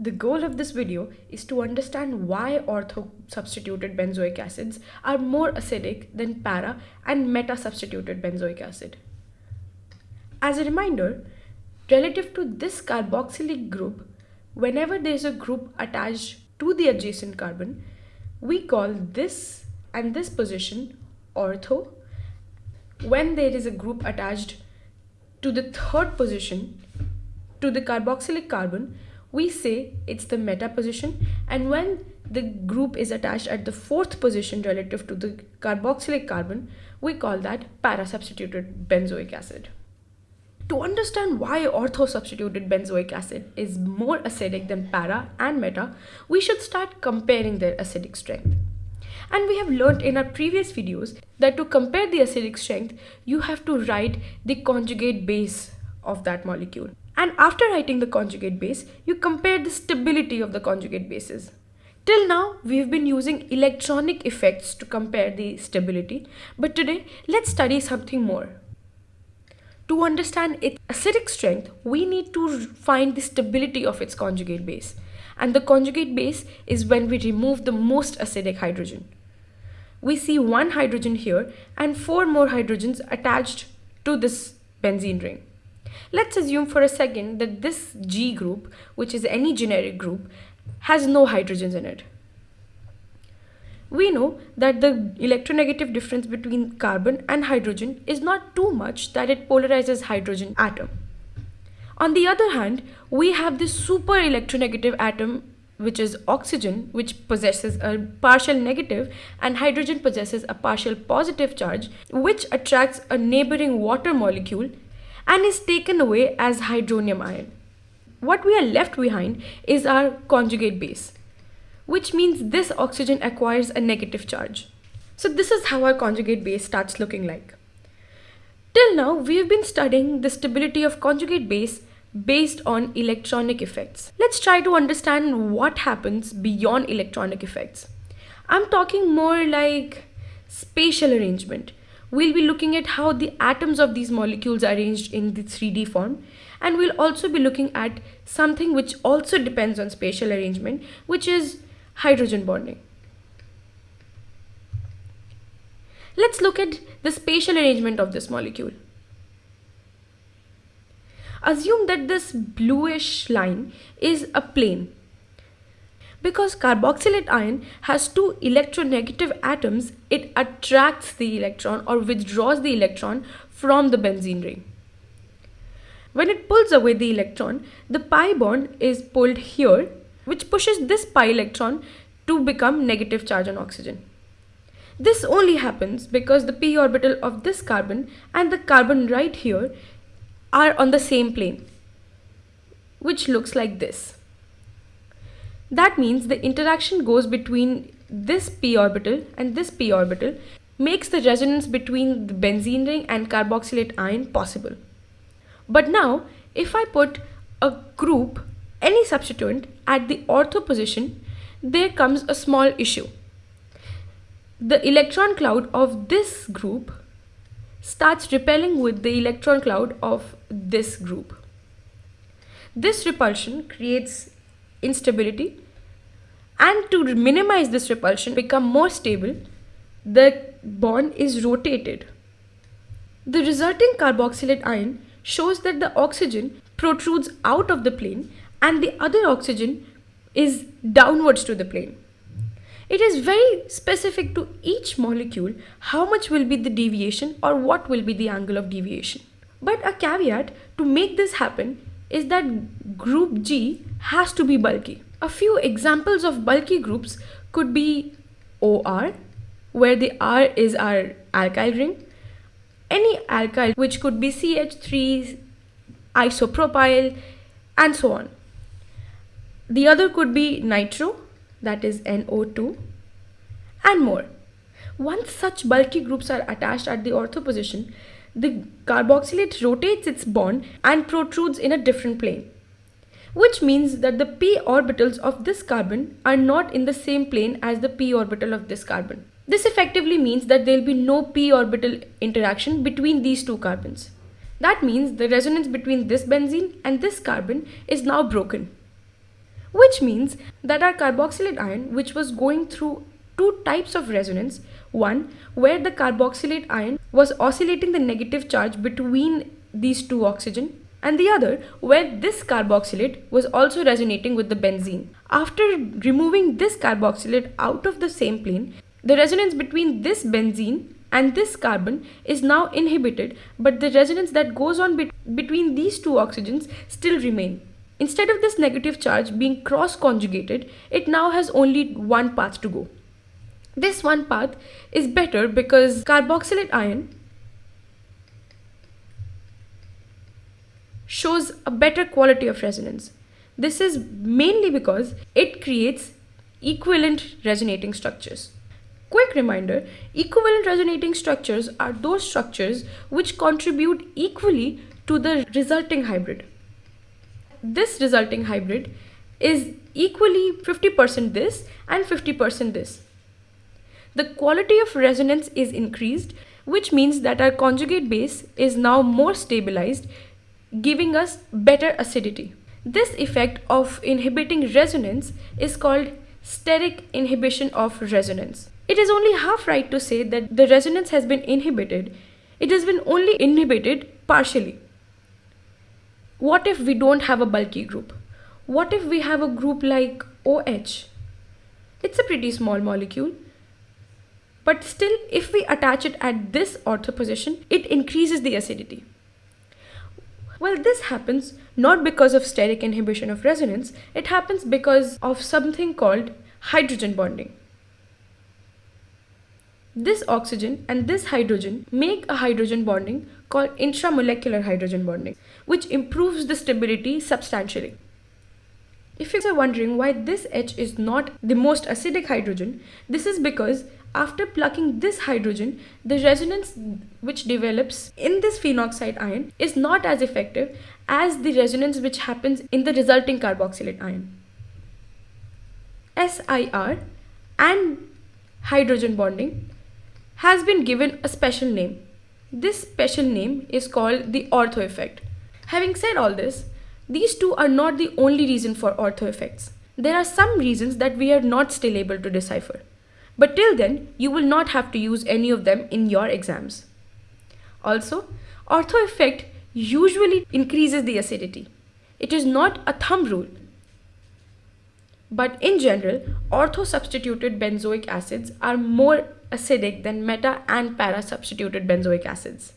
The goal of this video is to understand why ortho-substituted benzoic acids are more acidic than para and meta-substituted benzoic acid. As a reminder, relative to this carboxylic group, whenever there is a group attached to the adjacent carbon, we call this and this position ortho. When there is a group attached to the third position to the carboxylic carbon, we say it's the meta position and when the group is attached at the fourth position relative to the carboxylic carbon, we call that para-substituted benzoic acid. To understand why ortho-substituted benzoic acid is more acidic than para and meta, we should start comparing their acidic strength. And we have learned in our previous videos that to compare the acidic strength, you have to write the conjugate base of that molecule. And after writing the conjugate base, you compare the stability of the conjugate bases. Till now, we've been using electronic effects to compare the stability, but today, let's study something more. To understand its acidic strength, we need to find the stability of its conjugate base. And the conjugate base is when we remove the most acidic hydrogen. We see one hydrogen here and four more hydrogens attached to this benzene ring. Let's assume for a second that this G group, which is any generic group, has no hydrogens in it. We know that the electronegative difference between carbon and hydrogen is not too much that it polarizes hydrogen atom. On the other hand, we have this super electronegative atom which is oxygen which possesses a partial negative and hydrogen possesses a partial positive charge which attracts a neighboring water molecule and is taken away as hydronium ion. What we are left behind is our conjugate base, which means this oxygen acquires a negative charge. So this is how our conjugate base starts looking like. Till now, we have been studying the stability of conjugate base based on electronic effects. Let's try to understand what happens beyond electronic effects. I'm talking more like spatial arrangement We'll be looking at how the atoms of these molecules are arranged in the 3D form and we'll also be looking at something which also depends on spatial arrangement which is hydrogen bonding. Let's look at the spatial arrangement of this molecule. Assume that this bluish line is a plane because carboxylate ion has two electronegative atoms, it attracts the electron or withdraws the electron from the benzene ring. When it pulls away the electron, the pi bond is pulled here, which pushes this pi electron to become negative charge on oxygen. This only happens because the p orbital of this carbon and the carbon right here are on the same plane, which looks like this. That means the interaction goes between this p orbital and this p orbital makes the resonance between the benzene ring and carboxylate ion possible. But now, if I put a group, any substituent, at the ortho position, there comes a small issue. The electron cloud of this group starts repelling with the electron cloud of this group. This repulsion creates instability. And to minimize this repulsion become more stable the bond is rotated. The resulting carboxylate ion shows that the oxygen protrudes out of the plane and the other oxygen is downwards to the plane. It is very specific to each molecule how much will be the deviation or what will be the angle of deviation. But a caveat to make this happen is that group G has to be bulky. A few examples of bulky groups could be OR, where the R is our alkyl ring, any alkyl which could be CH3, isopropyl, and so on. The other could be nitro, that is NO2, and more. Once such bulky groups are attached at the ortho position, the carboxylate rotates its bond and protrudes in a different plane which means that the p orbitals of this carbon are not in the same plane as the p orbital of this carbon. This effectively means that there will be no p orbital interaction between these two carbons. That means the resonance between this benzene and this carbon is now broken. which means that our carboxylate ion, which was going through two types of resonance, one where the carboxylate ion was oscillating the negative charge between these two oxygen and the other where this carboxylate was also resonating with the benzene. After removing this carboxylate out of the same plane, the resonance between this benzene and this carbon is now inhibited but the resonance that goes on be between these two oxygens still remain. Instead of this negative charge being cross conjugated, it now has only one path to go. This one path is better because carboxylate ion shows a better quality of resonance. This is mainly because it creates equivalent resonating structures. Quick reminder, equivalent resonating structures are those structures which contribute equally to the resulting hybrid. This resulting hybrid is equally 50% this and 50% this. The quality of resonance is increased which means that our conjugate base is now more stabilized giving us better acidity. This effect of inhibiting resonance is called steric inhibition of resonance. It is only half right to say that the resonance has been inhibited. It has been only inhibited partially. What if we don't have a bulky group? What if we have a group like OH? It's a pretty small molecule. But still, if we attach it at this ortho position, it increases the acidity. Well, this happens not because of steric inhibition of resonance, it happens because of something called hydrogen bonding. This oxygen and this hydrogen make a hydrogen bonding called intramolecular hydrogen bonding, which improves the stability substantially. If you are wondering why this H is not the most acidic hydrogen, this is because after plucking this hydrogen, the resonance which develops in this phenoxide ion is not as effective as the resonance which happens in the resulting carboxylate ion. SIR and hydrogen bonding has been given a special name. This special name is called the ortho effect. Having said all this, these two are not the only reason for ortho effects. There are some reasons that we are not still able to decipher. But till then, you will not have to use any of them in your exams. Also, ortho effect usually increases the acidity. It is not a thumb rule. But in general, ortho substituted benzoic acids are more acidic than meta and para substituted benzoic acids.